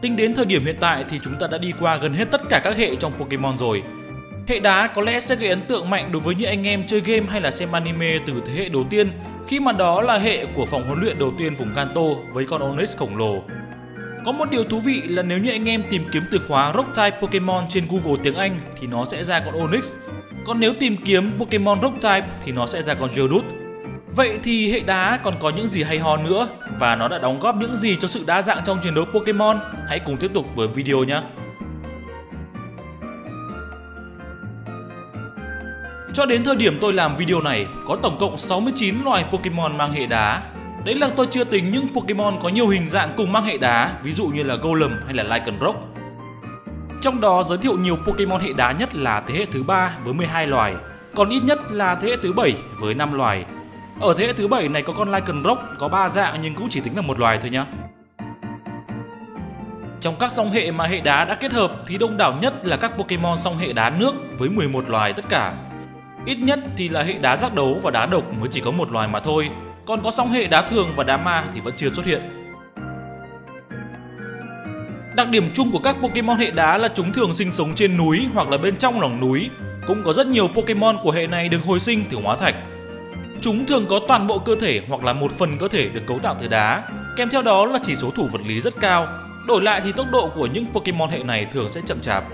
Tính đến thời điểm hiện tại thì chúng ta đã đi qua gần hết tất cả các hệ trong Pokemon rồi. Hệ đá có lẽ sẽ gây ấn tượng mạnh đối với những anh em chơi game hay là xem anime từ thế hệ đầu tiên, khi mà đó là hệ của phòng huấn luyện đầu tiên vùng Kanto với con Onix khổng lồ. Có một điều thú vị là nếu như anh em tìm kiếm từ khóa Rock type Pokemon trên Google tiếng Anh thì nó sẽ ra con Onix. Còn nếu tìm kiếm Pokemon Rock type thì nó sẽ ra con Geodude. Vậy thì hệ đá còn có những gì hay ho nữa và nó đã đóng góp những gì cho sự đa dạng trong chiến đấu Pokemon? Hãy cùng tiếp tục với video nhé. Cho đến thời điểm tôi làm video này, có tổng cộng 69 loài Pokemon mang hệ đá. Đấy là tôi chưa tính những Pokemon có nhiều hình dạng cùng mang hệ đá, ví dụ như là Golem hay là Lycanroc. Trong đó giới thiệu nhiều Pokemon hệ đá nhất là thế hệ thứ ba với 12 loài, còn ít nhất là thế hệ thứ 7 với 5 loài. Ở thế hệ thứ 7 này có con Lycanroc có 3 dạng nhưng cũng chỉ tính là một loài thôi nhá. Trong các song hệ mà hệ đá đã kết hợp thì đông đảo nhất là các Pokemon song hệ đá nước với 11 loài tất cả. Ít nhất thì là hệ đá giác đấu và đá độc mới chỉ có một loài mà thôi, còn có song hệ đá thường và đá ma thì vẫn chưa xuất hiện. Đặc điểm chung của các Pokemon hệ đá là chúng thường sinh sống trên núi hoặc là bên trong lòng núi. Cũng có rất nhiều Pokemon của hệ này được hồi sinh từ hóa thạch. Chúng thường có toàn bộ cơ thể hoặc là một phần cơ thể được cấu tạo từ đá, kèm theo đó là chỉ số thủ vật lý rất cao. Đổi lại thì tốc độ của những Pokemon hệ này thường sẽ chậm chạp.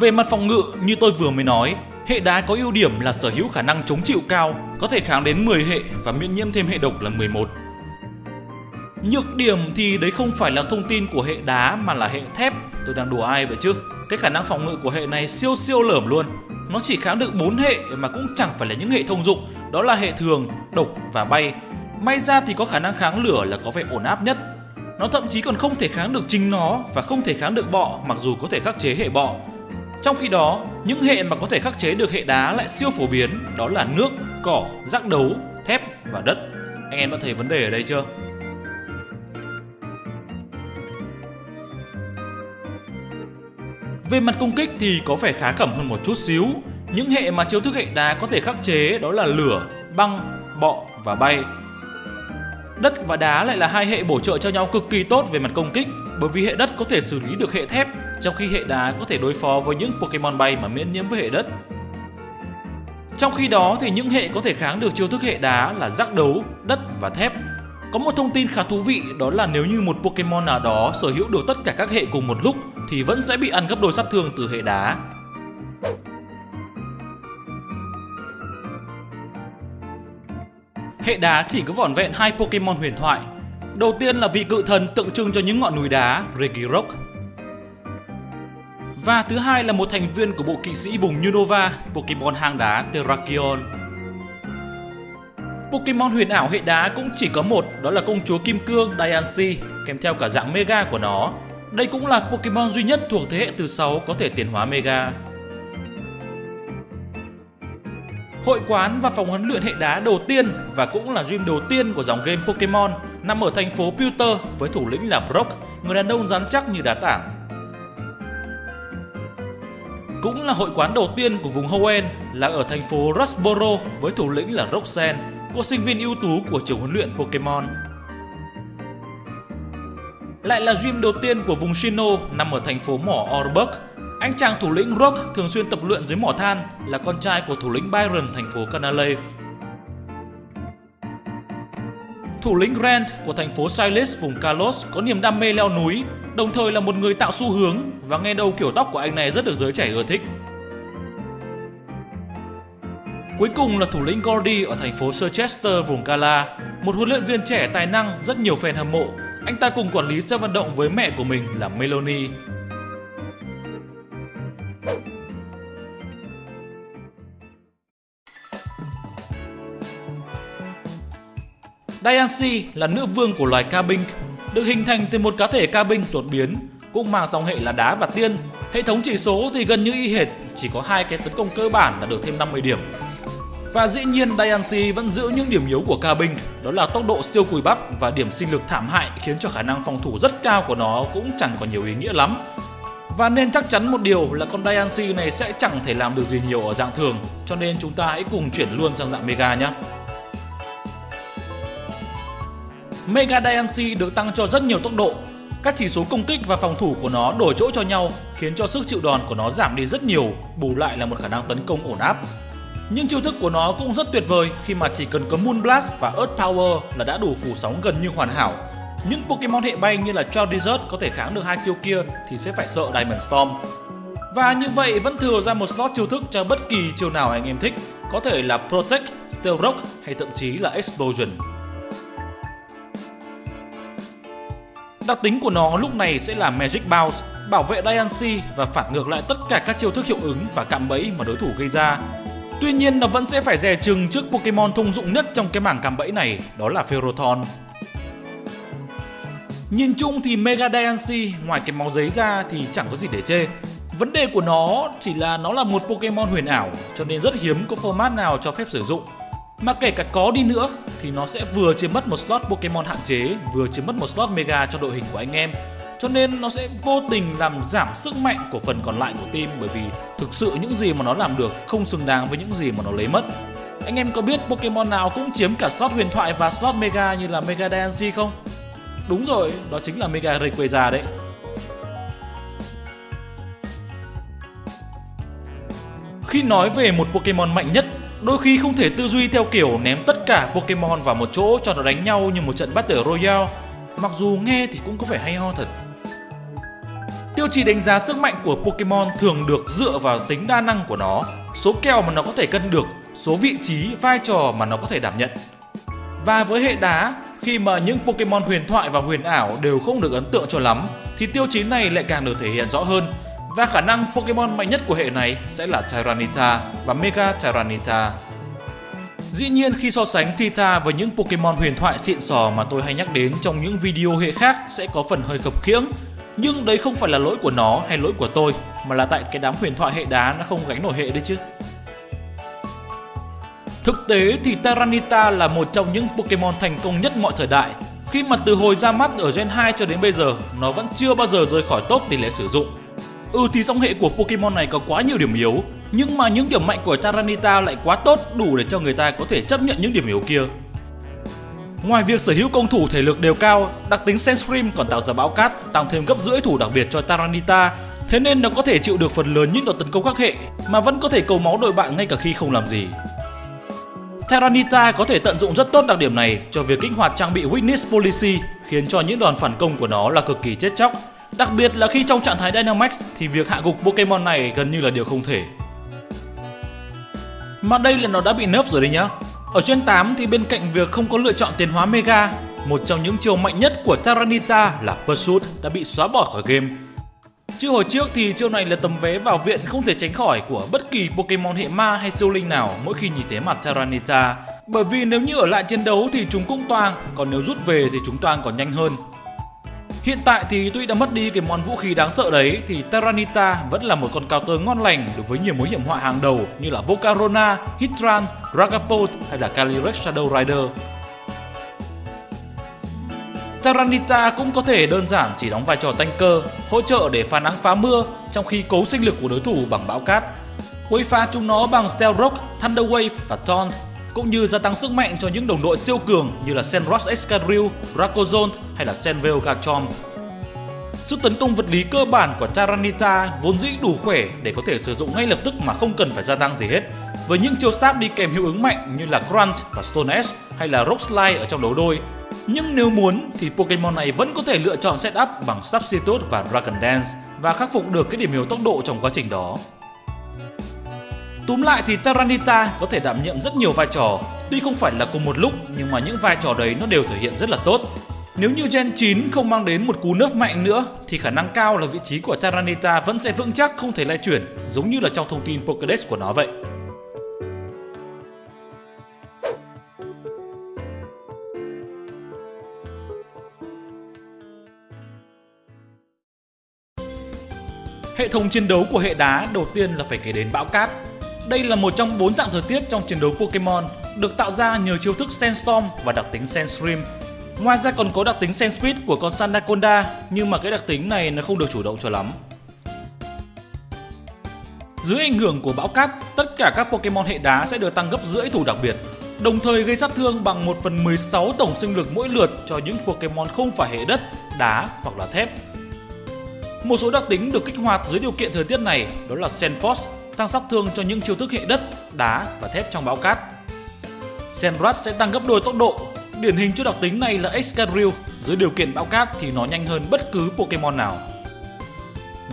Về mặt phòng ngự, như tôi vừa mới nói, hệ đá có ưu điểm là sở hữu khả năng chống chịu cao, có thể kháng đến 10 hệ và miễn nhiễm thêm hệ độc là 11. Nhược điểm thì đấy không phải là thông tin của hệ đá mà là hệ thép, tôi đang đùa ai vậy chứ? Cái khả năng phòng ngự của hệ này siêu siêu lởm luôn. Nó chỉ kháng được 4 hệ mà cũng chẳng phải là những hệ thông dụng, đó là hệ thường, độc và bay. May ra thì có khả năng kháng lửa là có vẻ ổn áp nhất. Nó thậm chí còn không thể kháng được chính nó và không thể kháng được bọ mặc dù có thể khắc chế hệ bọ. Trong khi đó, những hệ mà có thể khắc chế được hệ đá lại siêu phổ biến, đó là nước, cỏ, rác đấu, thép và đất. Anh em đã thấy vấn đề ở đây chưa? Về mặt công kích thì có vẻ khá khẩm hơn một chút xíu. Những hệ mà chiêu thức hệ đá có thể khắc chế đó là lửa, băng, bọ và bay. Đất và đá lại là hai hệ bổ trợ cho nhau cực kỳ tốt về mặt công kích bởi vì hệ đất có thể xử lý được hệ thép trong khi hệ đá có thể đối phó với những Pokemon bay mà miễn nhiễm với hệ đất. Trong khi đó thì những hệ có thể kháng được chiêu thức hệ đá là giác đấu, đất và thép. Có một thông tin khá thú vị đó là nếu như một Pokemon nào đó sở hữu được tất cả các hệ cùng một lúc thì vẫn sẽ bị ăn gấp đôi sát thương từ hệ đá. Hệ đá chỉ có vỏn vẹn hai Pokemon huyền thoại. Đầu tiên là vị cự thần tượng trưng cho những ngọn núi đá, Regirock. Và thứ hai là một thành viên của bộ kỵ sĩ vùng Unova, Pokemon hang đá Terrakion. Pokemon huyền ảo hệ đá cũng chỉ có một, đó là công chúa Kim Cương Diancie, kèm theo cả dạng Mega của nó. Đây cũng là Pokemon duy nhất thuộc thế hệ từ 6 có thể tiến hóa Mega. Hội quán và phòng huấn luyện hệ đá đầu tiên và cũng là gym đầu tiên của dòng game Pokemon nằm ở thành phố Pewter với thủ lĩnh là Brock, người đàn ông rắn chắc như đá tảng. Cũng là hội quán đầu tiên của vùng Hoenn là ở thành phố Rustboro với thủ lĩnh là Roxanne, cô sinh viên ưu tú của trường huấn luyện Pokemon. Lại là gym đầu tiên của vùng Shino nằm ở thành phố mỏ Orberg. Anh chàng thủ lĩnh Rock thường xuyên tập luyện dưới mỏ than là con trai của thủ lĩnh Byron thành phố Canalave. Thủ lĩnh Grant của thành phố Silas vùng Kalos có niềm đam mê leo núi, đồng thời là một người tạo xu hướng và nghe đâu kiểu tóc của anh này rất được giới trẻ ưa thích. Cuối cùng là thủ lĩnh Gordy ở thành phố Surchester vùng Gala, một huấn luyện viên trẻ tài năng rất nhiều fan hâm mộ. Anh ta cùng quản lý sân vận động với mẹ của mình là Melanie. Diancie là nữ vương của loài ca binh, được hình thành từ một cá thể ca binh đột biến, cũng mang dòng hệ là đá và tiên. Hệ thống chỉ số thì gần như y hệt, chỉ có hai cái tấn công cơ bản là được thêm 50 điểm. Và dĩ nhiên Diancie vẫn giữ những điểm yếu của ca binh, đó là tốc độ siêu cùi bắp và điểm sinh lực thảm hại khiến cho khả năng phòng thủ rất cao của nó cũng chẳng có nhiều ý nghĩa lắm. Và nên chắc chắn một điều là con Diancie này sẽ chẳng thể làm được gì nhiều ở dạng thường, cho nên chúng ta hãy cùng chuyển luôn sang dạng Mega nhé. Mega Diancie được tăng cho rất nhiều tốc độ. Các chỉ số công kích và phòng thủ của nó đổi chỗ cho nhau khiến cho sức chịu đòn của nó giảm đi rất nhiều, bù lại là một khả năng tấn công ổn áp. Nhưng chiêu thức của nó cũng rất tuyệt vời khi mà chỉ cần có Moon Blast và Earth Power là đã đủ phủ sóng gần như hoàn hảo. Những Pokemon hệ bay như là Charizard có thể kháng được hai chiêu kia thì sẽ phải sợ Diamond Storm. Và như vậy vẫn thừa ra một slot chiêu thức cho bất kỳ chiêu nào anh em thích, có thể là Protect, Steel Rock hay thậm chí là Explosion. Đặc tính của nó lúc này sẽ là Magic Bounce, bảo vệ Diancie và phản ngược lại tất cả các chiêu thức hiệu ứng và cạm bẫy mà đối thủ gây ra. Tuy nhiên nó vẫn sẽ phải dè chừng trước Pokemon thông dụng nhất trong cái mảng cạm bẫy này, đó là Ferrothorn. Nhìn chung thì Mega Diancie ngoài cái máu giấy ra thì chẳng có gì để chê. Vấn đề của nó chỉ là nó là một Pokemon huyền ảo cho nên rất hiếm có format nào cho phép sử dụng. Mà kể cả có đi nữa thì nó sẽ vừa chiếm mất một slot Pokemon hạn chế, vừa chiếm mất một slot Mega cho đội hình của anh em. Cho nên nó sẽ vô tình làm giảm sức mạnh của phần còn lại của team bởi vì thực sự những gì mà nó làm được không xứng đáng với những gì mà nó lấy mất. Anh em có biết Pokemon nào cũng chiếm cả slot huyền thoại và slot Mega như là Mega Diancie không? Đúng rồi, đó chính là Mega Rayquaza đấy. Khi nói về một Pokemon mạnh nhất, đôi khi không thể tư duy theo kiểu ném tất cả Pokemon vào một chỗ cho nó đánh nhau như một trận Battle Royale. Mặc dù nghe thì cũng có vẻ hay ho thật. Tiêu chí đánh giá sức mạnh của Pokemon thường được dựa vào tính đa năng của nó, số kèo mà nó có thể cân được, số vị trí, vai trò mà nó có thể đảm nhận. Và với hệ đá, khi mà những Pokemon huyền thoại và huyền ảo đều không được ấn tượng cho lắm, thì tiêu chí này lại càng được thể hiện rõ hơn và khả năng Pokemon mạnh nhất của hệ này sẽ là Tyranitar và Mega Tyranitar. Dĩ nhiên khi so sánh Tita với những Pokemon huyền thoại xịn sò mà tôi hay nhắc đến trong những video hệ khác sẽ có phần hơi khập khiễng. Nhưng đấy không phải là lỗi của nó hay lỗi của tôi, mà là tại cái đám huyền thoại hệ đá nó không gánh nổi hệ đấy chứ. Thực tế thì Tyranitar là một trong những Pokemon thành công nhất mọi thời đại. Khi mà từ hồi ra mắt ở Gen 2 cho đến bây giờ, nó vẫn chưa bao giờ rời khỏi top tỷ lệ sử dụng Ừ thì song hệ của Pokemon này có quá nhiều điểm yếu Nhưng mà những điểm mạnh của Tyranitar lại quá tốt đủ để cho người ta có thể chấp nhận những điểm yếu kia Ngoài việc sở hữu công thủ thể lực đều cao, đặc tính Sandstream còn tạo ra bão cát, tăng thêm gấp rưỡi thủ đặc biệt cho Taranita, Thế nên nó có thể chịu được phần lớn những đợt tấn công các hệ mà vẫn có thể cầu máu đội bạn ngay cả khi không làm gì. Tyranitar có thể tận dụng rất tốt đặc điểm này cho việc kích hoạt trang bị Witness Policy khiến cho những đòn phản công của nó là cực kỳ chết chóc Đặc biệt là khi trong trạng thái Dynamax thì việc hạ gục Pokemon này gần như là điều không thể. Mà đây là nó đã bị nerf rồi đấy nhá. Ở trên 8 thì bên cạnh việc không có lựa chọn tiến hóa Mega, một trong những chiều mạnh nhất của Tyranitar là Pursuit đã bị xóa bỏ khỏi game. Chứ hồi trước thì chiêu này là tấm vé vào viện không thể tránh khỏi của bất kỳ Pokemon hệ ma hay siêu linh nào mỗi khi nhìn thấy mặt Tyranitar. Bởi vì nếu như ở lại chiến đấu thì chúng cũng toang, còn nếu rút về thì chúng toang còn nhanh hơn. Hiện tại thì tuy đã mất đi cái món vũ khí đáng sợ đấy thì Terranita vẫn là một con counter ngon lành đối với nhiều mối hiểm họa hàng đầu như là Volcarona, Hitran, Ragapult hay là Calyrex Shadow Rider. Terranita cũng có thể đơn giản chỉ đóng vai trò tanker, hỗ trợ để phá nắng phá mưa trong khi cố sinh lực của đối thủ bằng bão cát. Quấy phá chúng nó bằng Stealth Rock, Thunder Wave và Taunt cũng như gia tăng sức mạnh cho những đồng đội siêu cường như là Senros Excadrill, Racozone hay là Senveil Garchomp. Sức tấn công vật lý cơ bản của Tyranitar vốn dĩ đủ khỏe để có thể sử dụng ngay lập tức mà không cần phải gia tăng gì hết. Với những chiêu stab đi kèm hiệu ứng mạnh như là Crunch và Stone Edge hay là Rock Slide ở trong đấu đôi. Nhưng nếu muốn thì Pokemon này vẫn có thể lựa chọn setup bằng Substitute và Dragon Dance và khắc phục được cái điểm yếu tốc độ trong quá trình đó. Túm lại thì Taranita có thể đảm nhiệm rất nhiều vai trò, tuy không phải là cùng một lúc nhưng mà những vai trò đấy nó đều thể hiện rất là tốt. Nếu như Gen 9 không mang đến một cú nớp mạnh nữa thì khả năng cao là vị trí của Taranita vẫn sẽ vững chắc không thể lay chuyển, giống như là trong thông tin Pokédex của nó vậy. Hệ thống chiến đấu của hệ đá đầu tiên là phải kể đến bão cát đây là một trong bốn dạng thời tiết trong chiến đấu Pokemon, được tạo ra nhờ chiêu thức Sandstorm và đặc tính Sandstream. Ngoài ra còn có đặc tính Sandspeed của con Sandaconda, nhưng mà cái đặc tính này nó không được chủ động cho lắm. Dưới ảnh hưởng của bão cát, tất cả các Pokemon hệ đá sẽ được tăng gấp rưỡi thủ đặc biệt. đồng thời gây sát thương bằng 1 phần 16 tổng sinh lực mỗi lượt cho những Pokemon không phải hệ đất, đá hoặc là thép. Một số đặc tính được kích hoạt dưới điều kiện thời tiết này đó là Sandforce, tăng sát thương cho những chiêu thức hệ đất, đá và thép trong bão cát. Sandrush sẽ tăng gấp đôi tốc độ. Điển hình cho đặc tính này là Excadrill, dưới điều kiện bão cát thì nó nhanh hơn bất cứ Pokemon nào.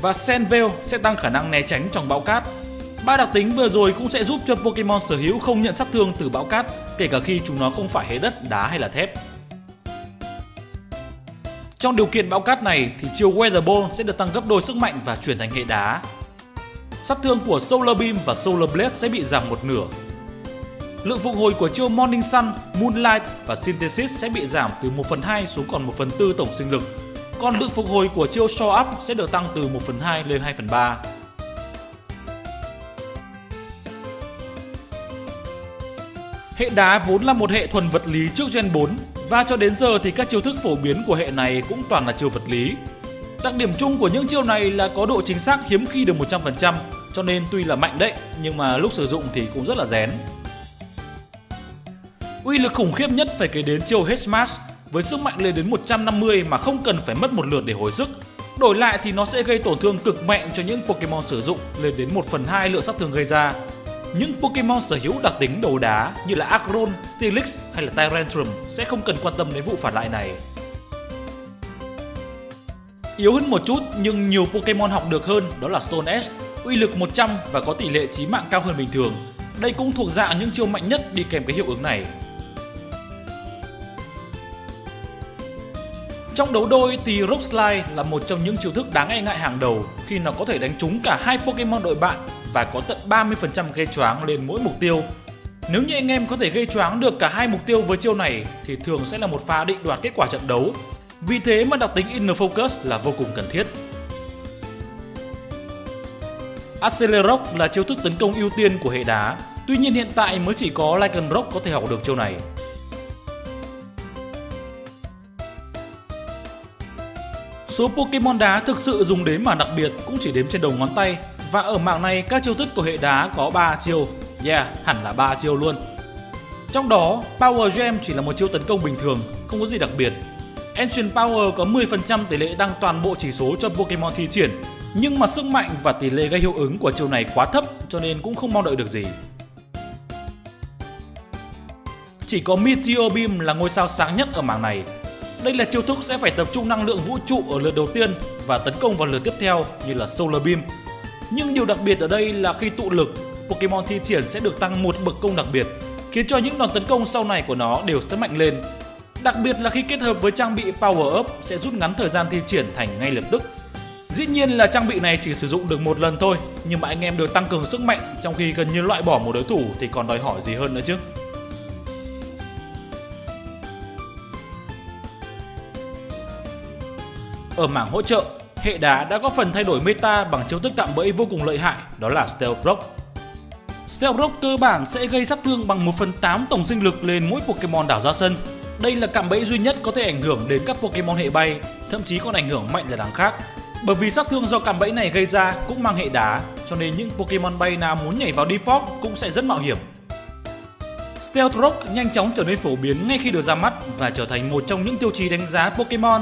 Và Senveil sẽ tăng khả năng né tránh trong bão cát. Ba đặc tính vừa rồi cũng sẽ giúp cho Pokemon sở hữu không nhận sát thương từ bão cát, kể cả khi chúng nó không phải hệ đất, đá hay là thép. Trong điều kiện bão cát này thì chiêu Weather Ball sẽ được tăng gấp đôi sức mạnh và chuyển thành hệ đá. Sát thương của Solar Beam và Solar Blade sẽ bị giảm một nửa. Lượng phục hồi của chiêu Morning Sun, Moonlight và Synthesis sẽ bị giảm từ 1 phần 2 xuống còn 1 phần 4 tổng sinh lực. Còn lượng phục hồi của chiêu Show Up sẽ được tăng từ 1 phần 2 lên 2 phần 3. Hệ đá vốn là một hệ thuần vật lý trước Gen 4 và cho đến giờ thì các chiêu thức phổ biến của hệ này cũng toàn là chiêu vật lý. Đặc điểm chung của những chiêu này là có độ chính xác hiếm khi được 100%, cho nên tuy là mạnh đấy, nhưng mà lúc sử dụng thì cũng rất là rén. Uy lực khủng khiếp nhất phải kể đến chiêu Head Smash với sức mạnh lên đến 150 mà không cần phải mất một lượt để hồi sức. Đổi lại thì nó sẽ gây tổn thương cực mạnh cho những Pokemon sử dụng lên đến 1 phần 2 lượng sát thương gây ra những Pokemon sở hữu đặc tính đầu đá như là Aggron, Steelix hay là Tyrantrum sẽ không cần quan tâm đến vụ phản lại này. Yếu hơn một chút nhưng nhiều Pokemon học được hơn đó là Stone Edge, uy lực 100 và có tỷ lệ chí mạng cao hơn bình thường. Đây cũng thuộc dạng những chiêu mạnh nhất đi kèm cái hiệu ứng này. Trong đấu đôi thì Rock Slide là một trong những chiêu thức đáng e ngại hàng đầu khi nó có thể đánh trúng cả hai Pokemon đội bạn và có tận 30% gây choáng lên mỗi mục tiêu. Nếu như anh em có thể gây choáng được cả hai mục tiêu với chiêu này thì thường sẽ là một pha định đoạt kết quả trận đấu. Vì thế mà đặc tính Inner Focus là vô cùng cần thiết. Accelerock là chiêu thức tấn công ưu tiên của hệ đá, tuy nhiên hiện tại mới chỉ có Lycanroc có thể học được chiêu này. Số Pokemon đá thực sự dùng đến mà đặc biệt cũng chỉ đếm trên đầu ngón tay và ở mảng này các chiêu thức của hệ đá có 3 chiêu. Yeah, hẳn là 3 chiêu luôn. Trong đó, Power Gem chỉ là một chiêu tấn công bình thường, không có gì đặc biệt. Ancient Power có 10% tỷ lệ tăng toàn bộ chỉ số cho Pokemon thi triển, nhưng mà sức mạnh và tỷ lệ gây hiệu ứng của chiêu này quá thấp cho nên cũng không mong đợi được gì. Chỉ có Meteor Beam là ngôi sao sáng nhất ở mảng này. Đây là chiêu thức sẽ phải tập trung năng lượng vũ trụ ở lượt đầu tiên và tấn công vào lượt tiếp theo như là Solar Beam nhưng điều đặc biệt ở đây là khi tụ lực, Pokemon thi triển sẽ được tăng một bậc công đặc biệt, khiến cho những đòn tấn công sau này của nó đều sẽ mạnh lên. Đặc biệt là khi kết hợp với trang bị Power Up sẽ rút ngắn thời gian thi triển thành ngay lập tức. Dĩ nhiên là trang bị này chỉ sử dụng được một lần thôi, nhưng mà anh em được tăng cường sức mạnh trong khi gần như loại bỏ một đối thủ thì còn đòi hỏi gì hơn nữa chứ. Ở mảng hỗ trợ, hệ đá đã có phần thay đổi meta bằng chiêu thức cạm bẫy vô cùng lợi hại, đó là Stealth Rock. Stealth Rock cơ bản sẽ gây sát thương bằng 1 phần 8 tổng sinh lực lên mỗi Pokemon đảo ra sân. Đây là cạm bẫy duy nhất có thể ảnh hưởng đến các Pokemon hệ bay, thậm chí còn ảnh hưởng mạnh là đáng khác. Bởi vì sát thương do cạm bẫy này gây ra cũng mang hệ đá, cho nên những Pokemon bay nào muốn nhảy vào Defog cũng sẽ rất mạo hiểm. Stealth Rock nhanh chóng trở nên phổ biến ngay khi được ra mắt và trở thành một trong những tiêu chí đánh giá Pokemon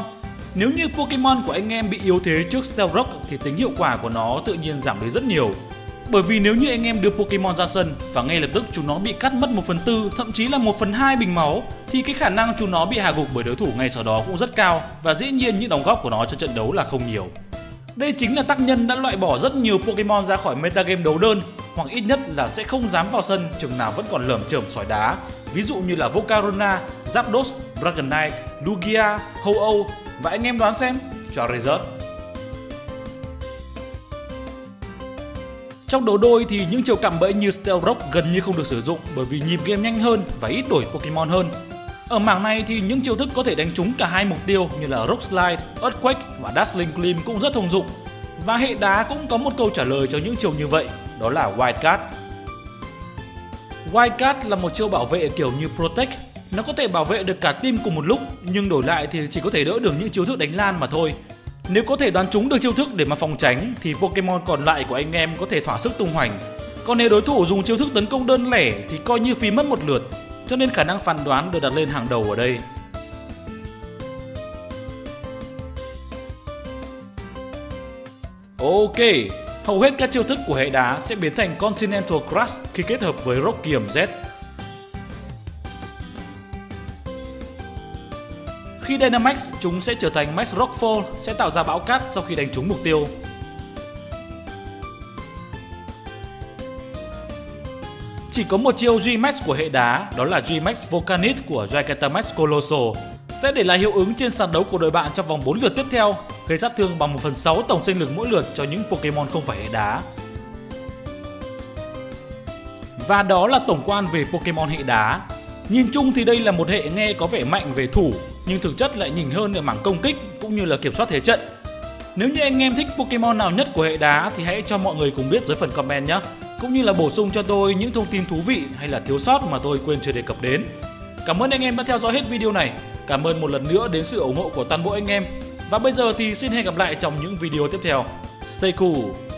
nếu như Pokemon của anh em bị yếu thế trước Stealth Rock thì tính hiệu quả của nó tự nhiên giảm đi rất nhiều. Bởi vì nếu như anh em đưa Pokemon ra sân và ngay lập tức chúng nó bị cắt mất 1 phần tư, thậm chí là 1 phần 2 bình máu thì cái khả năng chúng nó bị hạ gục bởi đối thủ ngay sau đó cũng rất cao và dĩ nhiên những đóng góp của nó cho trận đấu là không nhiều. Đây chính là tác nhân đã loại bỏ rất nhiều Pokemon ra khỏi metagame đấu đơn hoặc ít nhất là sẽ không dám vào sân chừng nào vẫn còn lởm chởm sỏi đá. Ví dụ như là Volcarona, Zapdos, Dragonite, Lugia, Ho-Oh và anh em đoán xem Charizard Trong đấu đôi thì những chiều cạm bẫy như Stealth Rock gần như không được sử dụng bởi vì nhịp game nhanh hơn và ít đổi Pokemon hơn. Ở mảng này thì những chiêu thức có thể đánh trúng cả hai mục tiêu như là Rock Slide, Earthquake và Dazzling Gleam cũng rất thông dụng. Và hệ đá cũng có một câu trả lời cho những chiều như vậy, đó là White Card. White Card là một chiêu bảo vệ kiểu như Protect nó có thể bảo vệ được cả team cùng một lúc nhưng đổi lại thì chỉ có thể đỡ được những chiêu thức đánh lan mà thôi. Nếu có thể đoán trúng được chiêu thức để mà phòng tránh thì Pokemon còn lại của anh em có thể thỏa sức tung hoành. Còn nếu đối thủ dùng chiêu thức tấn công đơn lẻ thì coi như phí mất một lượt. cho nên khả năng phán đoán được đặt lên hàng đầu ở đây. Ok, hầu hết các chiêu thức của hệ đá sẽ biến thành Continental Crush khi kết hợp với Rock Requiem Z. Khi Dynamax, chúng sẽ trở thành Max Rockfall, sẽ tạo ra bão cát sau khi đánh trúng mục tiêu. Chỉ có một chiêu G-Max của hệ đá, đó là G-Max Volcanit của Gigantamax Colossal, sẽ để lại hiệu ứng trên sàn đấu của đội bạn trong vòng 4 lượt tiếp theo, gây sát thương bằng 1 phần 6 tổng sinh lực mỗi lượt cho những Pokemon không phải hệ đá. Và đó là tổng quan về Pokemon hệ đá. Nhìn chung thì đây là một hệ nghe có vẻ mạnh về thủ, nhưng thực chất lại nhỉnh hơn ở mảng công kích cũng như là kiểm soát thế trận. Nếu như anh em thích Pokemon nào nhất của hệ đá thì hãy cho mọi người cùng biết dưới phần comment nhé. Cũng như là bổ sung cho tôi những thông tin thú vị hay là thiếu sót mà tôi quên chưa đề cập đến. Cảm ơn anh em đã theo dõi hết video này. Cảm ơn một lần nữa đến sự ủng hộ của toàn bộ anh em. Và bây giờ thì xin hẹn gặp lại trong những video tiếp theo. Stay cool!